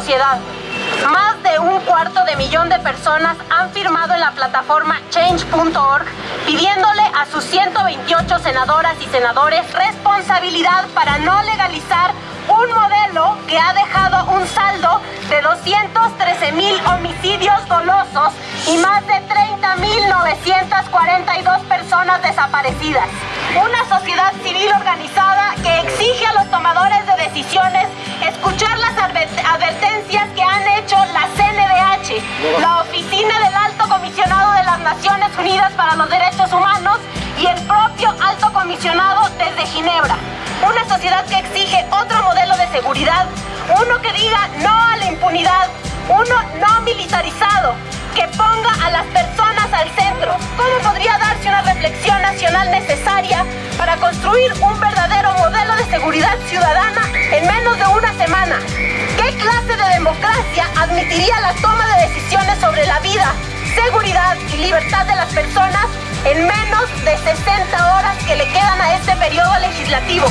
sociedad. Más de un cuarto de millón de personas han firmado en la plataforma change.org pidiéndole a sus 128 senadoras y senadores responsabilidad para no legalizar un modelo que ha dejado un saldo de 213 mil homicidios dolosos y más de 30.942 personas desaparecidas. Una sociedad civil organizada Oficina del Alto Comisionado de las Naciones Unidas para los Derechos Humanos y el propio Alto Comisionado desde Ginebra. Una sociedad que exige otro modelo de seguridad, uno que diga no a la impunidad, uno no militarizado, que ponga a las personas al centro. ¿Cómo podría darse una reflexión nacional necesaria para construir un verdadero modelo de seguridad ciudadana en menos de una admitiría la toma de decisiones sobre la vida, seguridad y libertad de las personas en menos de 60 horas que le quedan a este periodo legislativo?